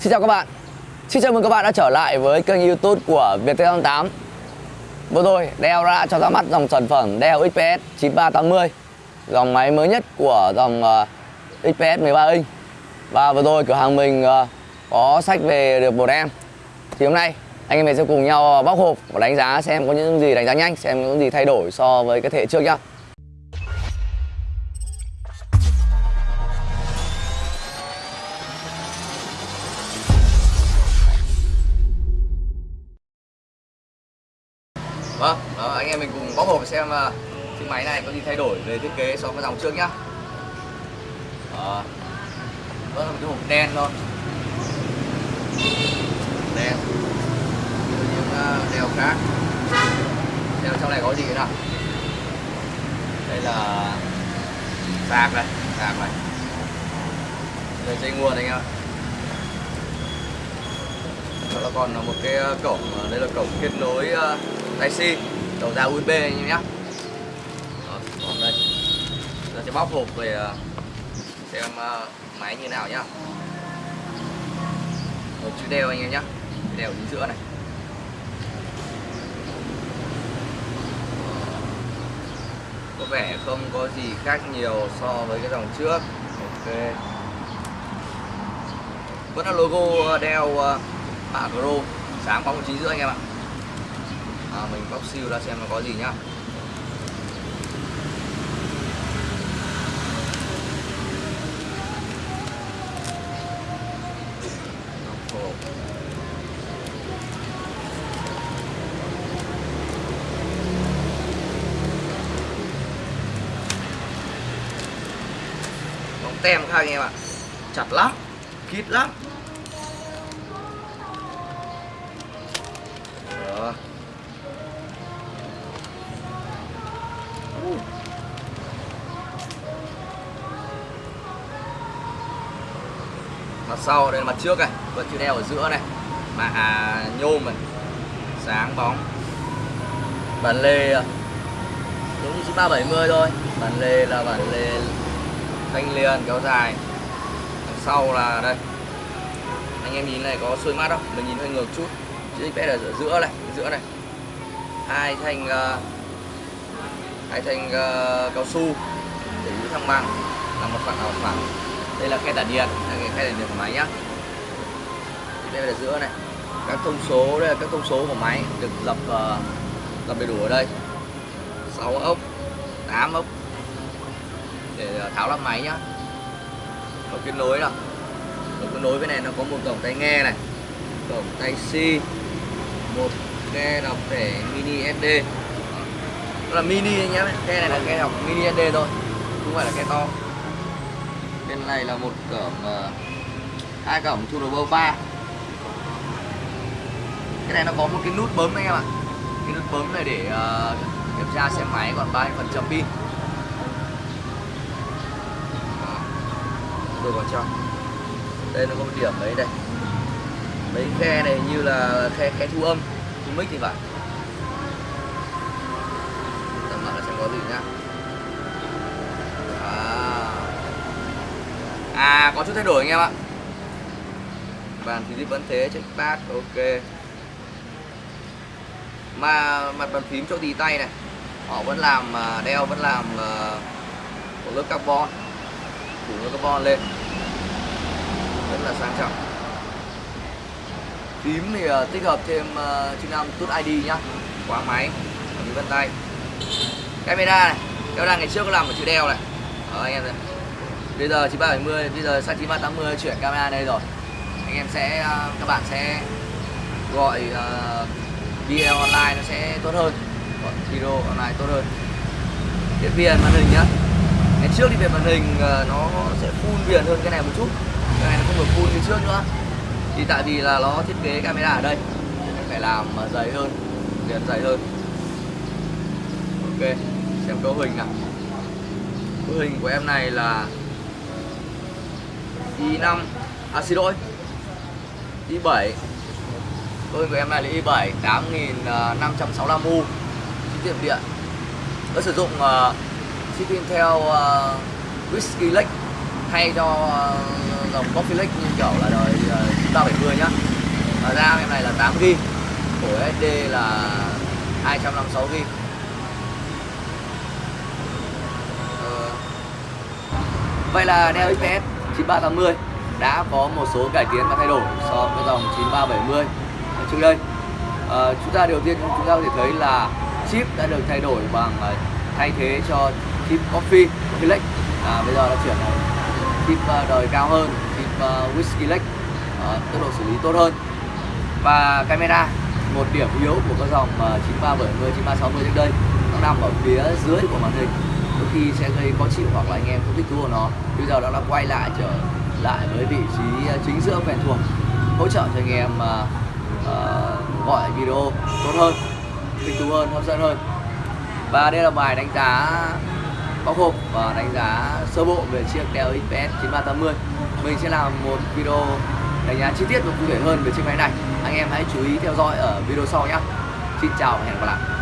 Xin chào các bạn. Xin chào mừng các bạn đã trở lại với kênh youtube của Viettel88 Vừa rồi Dell đã cho ra mắt dòng sản phẩm Dell XPS 9380 Dòng máy mới nhất của dòng uh, XPS 13 inch. Và vừa rồi cửa hàng mình uh, có sách về được một em. Thì hôm nay anh em mình sẽ cùng nhau ờ, bóc hộp và đánh giá xem có những gì đánh giá nhanh Xem có những gì thay đổi so với cái thế hệ trước nhá. Vâng, đó, anh em mình cùng bóc hộp xem uh, chiếc máy này có gì thay đổi về thiết kế so với dòng trước nhá. Đó. Đó là một cái hộp đen thôi. Đen. Như những uh, khác. đèo trong này có gì nào. Đây là sạc này, sạc này. Đây dây nguồn anh em ạ. Đó là còn một cái à, cổng, à, đây là cổng kết nối uh, Type-C đầu ra USB anh em nhé. Còn đây. Giờ sẽ bóc hộp về ờ, xem ờ, máy như nào nhá. Một chữ đeo anh em nhé đeo chính giữa này. Có vẻ không có gì khác nhiều so với cái dòng trước. Ok. Vẫn là logo đeo uh, mã Pro. Sáng bóng chính giữa anh em ạ à, mình bóc siêu ra xem nó có gì nhá. Bóng tem các anh em ạ. Chặt lắm kít lắm. Mặt sau đây là mặt trước này vẫn chữ đeo ở giữa này. Mà à, nhôm này. Sáng bóng. Bản lề à, đúng như 370 thôi. Bản lề là bản lề thanh liền kéo dài. Đằng sau là đây. Anh em nhìn này có xuôi mắt không? Mình nhìn hơi ngược chút. Chữ XPS ở giữa này giữa này. Hai thanh uh, hai thanh uh, cao su để giữ thăng bằng. Là một phẳng một phẳng đây là khe tản điện đây là khe tản điện của máy nhá. Đây là giữa này. Các thông số, đây là các thông số của máy được dập dập ờ, đầy đủ ở đây. 6 ốc 8 ốc. Để ờ, tháo lắp máy nhá. Có kết nối là có kết nối bên này, nó có một cổng tai nghe này cổng tai C, một khe đọc thẻ mini SD đó là mini nhé ke này là khe đọc mini SD thôi, không phải là khe to bên này là một cổng uh, ờ, hai cổng turbo 3 cái này nó có một cái nút bấm anh em ạ. Cái nút bấm này để uh, kiểm tra xe máy còn bao nhiêu phần trăm pin. Tôi vào trong đây nó có một điểm đấy đây. Mấy khe này như là khe khe thu âm thu mic thì phải. Tầm lại là xem có gì nhá. Có chút thay đổi anh em ạ. Bàn thì vẫn thế check pad ok. Mà mặt bàn phím chỗ tì tay này họ vẫn làm à, đeo vẫn làm à, một lớp carbon phủ lớp carbon lên. Rất là sang trọng. Phím thì uh, tích hợp thêm uh, chức năng tút ID nhá. Khóa máy ở vân tay. Camera này camera ngày trước có làm một chữ đeo này. Đó anh em này bây giờ 9370 bây giờ sang 9380 chuyển camera đây rồi. Anh em sẽ à, các bạn sẽ gọi uh, video online nó sẽ tốt hơn. Gọi video online tốt hơn. Điện viền màn hình nhá. Ngày trước thì về màn hình uh, nó sẽ full viền hơn cái này một chút. Cái này nó không được full như trước nữa. Thì tại vì là nó thiết kế camera ở đây. Phải làm dày hơn viền dày hơn. Ok xem cấu hình nào. Cấu hình của em này là i5 à xin lỗi. I7 cấu của em này là i7 8565U chi tiệm điện. Nó sử dụng ờ, uh, chip Intel uh, ờ, Whiskey Lake. Thay cho uh, dòng Coffee Lake như kiểu là đời uh, 970 nhá. Và RAM em này là 8GB của SD là 256GB. Vậy là Dell XPS 9380 đã có một số cải tiến và thay đổi so với dòng 9370 trước đây à, chúng ta đầu tiên chúng ta có thể thấy là chip đã được thay đổi bằng ờ, thay thế cho chip Coffee Coffee Lake à, bây giờ đã chuyển thành chip ờ, đời cao hơn chip uh, Whiskey Lake à, tốc độ xử lý tốt hơn. Và camera một điểm yếu của các dòng 9370 9360 trước đây nó nằm ở phía dưới của màn hình có khi sẽ gây khó chịu hoặc là anh em không thích thú của nó. Bây giờ nó đã quay lại trở lại với vị trí à, chính giữa quen thuộc. Hỗ trợ cho anh em uh, uh, gọi video tốt hơn thích thú hơn hấp dẫn hơn. Và đây là bài đánh giá bóc hộp và đánh giá sơ bộ về chiếc Dell XPS 9380 mình sẽ làm một video đánh giá chi tiết và cụ thể hơn về chiếc máy này. Anh em hãy chú ý theo dõi ở video sau nhé. Xin chào và hẹn gặp lại.